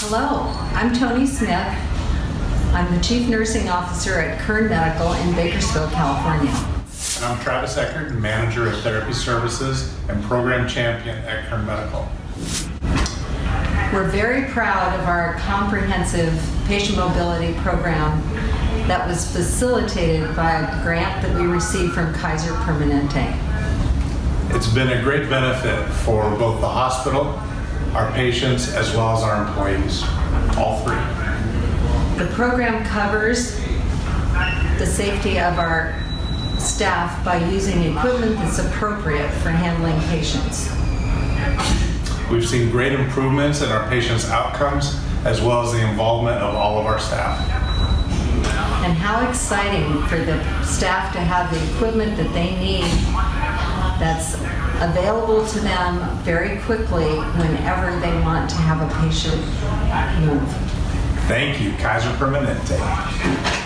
Hello, I'm Tony Smith. I'm the Chief Nursing Officer at Kern Medical in Bakersfield, California. And I'm Travis Eckert, Manager of Therapy Services and Program Champion at Kern Medical. We're very proud of our comprehensive patient mobility program that was facilitated by a grant that we received from Kaiser Permanente. It's been a great benefit for both the hospital, our patients, as well as our employees, all three. The program covers the safety of our staff by using equipment that's appropriate for handling patients. We've seen great improvements in our patients' outcomes, as well as the involvement of all of our staff. And how exciting for the staff to have the equipment that they need that's available to them very quickly whenever they want to have a patient move. Thank you, Kaiser Permanente.